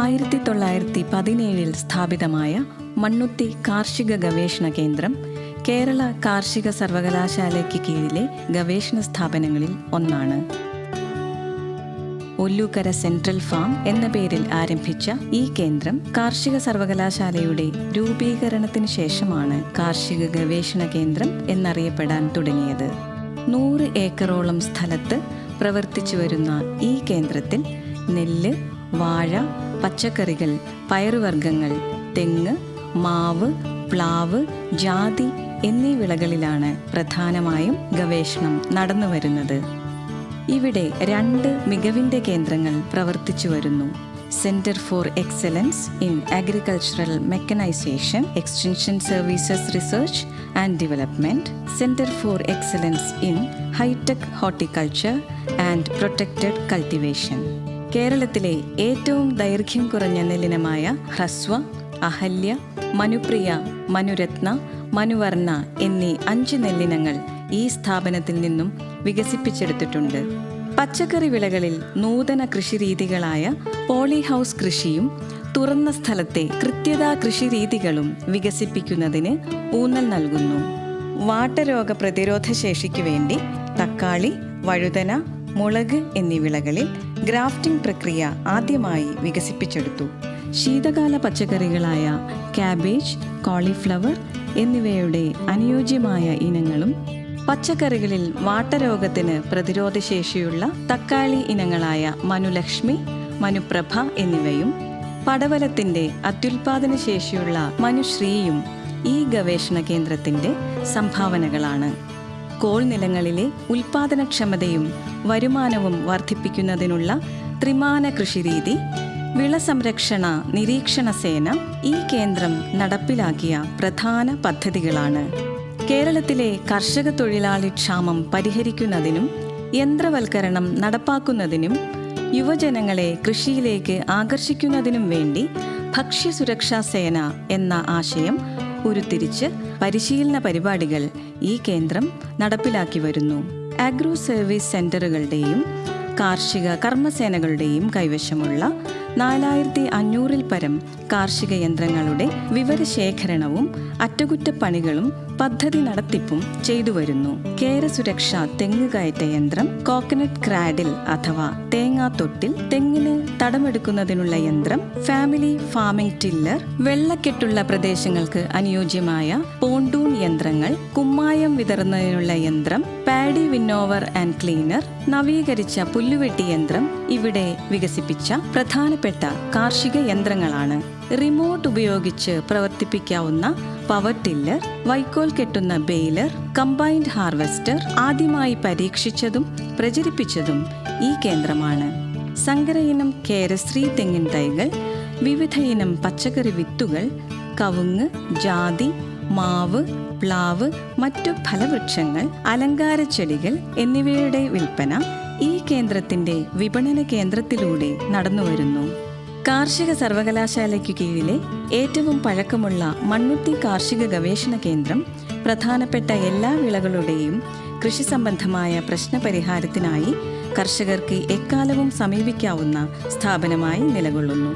ആയിരത്തി തൊള്ളായിരത്തി പതിനേഴിൽ സ്ഥാപിതമായ മണ്ണുത്തി കാർഷിക ഗവേഷണ കേന്ദ്രം കേരള കാർഷിക സർവകലാശാലയ്ക്ക് കീഴിലെ ഗവേഷണ സ്ഥാപനങ്ങളിൽ ഒന്നാണ്. ഒല്ലൂക്കര സെൻട്രൽ ഫാം എന്ന പേരിൽ ആരംഭിച്ച ഈ കേന്ദ്രം കാർഷിക സർവകലാശാലയുടെ രൂപീകരണത്തിന് ശേഷമാണ് കാർഷിക ഗവേഷണ കേന്ദ്രം എന്നറിയപ്പെടാൻ തുടങ്ങിയത്. നൂറ് ഏക്കറോളം സ്ഥലത്ത് പ്രവർത്തിച്ചു വരുന്ന ഈ കേന്ദ്രത്തിൽ നെല്ല് വാഴ പച്ചക്കറികൾ പയറുവർഗങ്ങൾ തെങ്ങ് മാവ് പ്ലാവ് ജാതി എന്നീ വിളകളിലാണ് പ്രധാനമായും ഗവേഷണം നടന്നുവരുന്നത് ഇവിടെ രണ്ട് മികവിന്റെ കേന്ദ്രങ്ങൾ പ്രവർത്തിച്ചു വരുന്നു. Centre for excellence in agricultural mechanisation extension services research and development centre for excellence in hi tech horticulture and protected cultivation കേരളത്തിലെ ഏറ്റവും ദൈർഘ്യം കുറഞ്ഞ നെല്ലിനമായ ഹ്രസ്വ അഹല്യ മനുപ്രിയ മനുരത്ന മനുവർണ എന്നീ അഞ്ച് നെല്ലിനങ്ങൾ ഈ സ്ഥാപനത്തിൽ നിന്നും വികസിപ്പിച്ചെടുത്തിട്ടുണ്ട്. പച്ചക്കറി വിളകളിൽ നൂതന കൃഷിരീതികളായ പോളിഹൗസ് കൃഷിയും തുറന്ന സ്ഥലത്തെ കൃത്യതാ കൃഷിരീതികളും വികസിപ്പിക്കുന്നതിന് ഊന്നൽ നൽകുന്നു. വാട്ടരോഗ പ്രതിരോധ ശേഷിക്കു വേണ്ടി തക്കാളി വഴുതന മുളക് എന്നീ വിളകളിൽ ഗ്രാഫ്റ്റിംഗ് പ്രക്രിയ ആദ്യമായി വികസിപ്പിച്ചെടുത്തു. ശീതകാല പച്ചക്കറികളായ കാബേജ് കോളിഫ്ലവർ എന്നിവയുടെ അനുയോജ്യമായ ഇനങ്ങളും പച്ചക്കറികളിൽ വാട്ടരോഗത്തിന് പ്രതിരോധശേഷിയുള്ള തക്കാളി ഇനങ്ങളായ മനുലക്ഷ്മി മനുപ്രഭ എന്നിവയും പടവലത്തിന്റെ അത്യുൽപാദന ശേഷിയുള്ള മനുശ്രീയും ഈ ഗവേഷണ കേന്ദ്രത്തിന്റെ സംഭാവനകളാണ്. കോൾ നിലങ്ങളിലെ ഉൽപാദനക്ഷമതയും വരുമാനവും വർദ്ധിപ്പിക്കുന്നതിനുള്ള ത്രിമാന കൃഷിരീതി വിള സംരക്ഷണ നിരീക്ഷണ സേന ഈ കേന്ദ്രം നടപ്പിലാക്കിയ പ്രധാന പദ്ധതികളാണ്. കേരളത്തിലെ കർഷക തൊഴിലാളി ക്ഷാമം പരിഹരിക്കുന്നതിനും യന്ത്രവൽക്കരണം നടപ്പാക്കുന്നതിനും യുവജനങ്ങളെ കൃഷിയിലേക്ക് ആകർഷിക്കുന്നതിനും വേണ്ടി ഭക്ഷ്യസുരക്ഷാ സേന എന്ന ആശയം ഉരുത്തിരിച്ച് പരിശീലന പരിപാടികൾ ഈ കേന്ദ്രം നടപ്പിലാക്കി വരുന്നു. ആഗ്രോ സർവീസ് സെന്ററുകളുടെയും കാർഷിക കർമ്മസേനകളുടെയും കൈവശമുള്ള നാലായിരത്തി അഞ്ഞൂറിൽ പരം കാർഷിക യന്ത്രങ്ങളുടെ വിവരശേഖരണവും അറ്റകുറ്റപ്പണികളും പദ്ധതി നടത്തിപ്പും ചെയ്തുവരുന്നു കേരസുരക്ഷ തെങ്ങ് കയറ്റ യന്ത്രം കോക്കനട്ട് ക്രാഡിൽ അഥവാ തേങ്ങാത്തൊട്ടിൽ തെങ്ങിന് തടമെടുക്കുന്നതിനുള്ള യന്ത്രം ഫാമിലി ഫാമിംഗ് ടില്ലർ വെള്ളക്കെട്ടുള്ള പ്രദേശങ്ങൾക്ക് അനുയോജ്യമായ പോണ്ടൂൺ യന്ത്രങ്ങൾ കുമ്മായം വിതറുന്നതിനുള്ള യന്ത്രം പാഡി വിന്നോവർ ആൻഡ് ക്ലീനർ നവീകരിച്ച പുല്ലുവെട്ടി യന്ത്രം ഇവിടെ വികസിപ്പിച്ച പ്രധാനപ്പെട്ട കാർഷിക യന്ത്രങ്ങളാണ് റിമോട്ട് ഉപയോഗിച്ച് പ്രവർത്തിപ്പിക്കാവുന്ന പവർ ടില്ലർ വൈക്കോൽ കെട്ടുന്ന ബെയിലർ കമ്പൈൻഡ് ഹാർവെസ്റ്റർ ആദ്യമായി പരീക്ഷിച്ചതും പ്രചരിപ്പിച്ചതും ഈ കേന്ദ്രമാണ്. സങ്കര ഇനം കേരശ്രീ തെങ്ങിൻ തൈകൾ വിവിധയിനം പച്ചക്കറി വിത്തുകൾ കവുങ്ങ് ജാതി മാവ് പ്ലാവ് മറ്റു ഫലവൃക്ഷങ്ങൾ അലങ്കാര ചെടികൾ എന്നിവയുടെ വിൽപ്പന ഈ കേന്ദ്രത്തിന്റെ വിപണന കേന്ദ്രത്തിലൂടെ നടന്നുവരുന്നു. കാർഷിക സർവകലാശാലയ്ക്കു കീഴിലെ ഏറ്റവും പഴക്കമുള്ള മണ്ണുത്തി കാർഷിക ഗവേഷണ കേന്ദ്രം പ്രധാനപ്പെട്ട എല്ലാ വിളകളുടെയും കൃഷി സംബന്ധമായ പ്രശ്നപരിഹാരത്തിനായി കർഷകർക്ക് എക്കാലവും സമീപിക്കാവുന്ന സ്ഥാപനമായി നിലകൊള്ളുന്നു.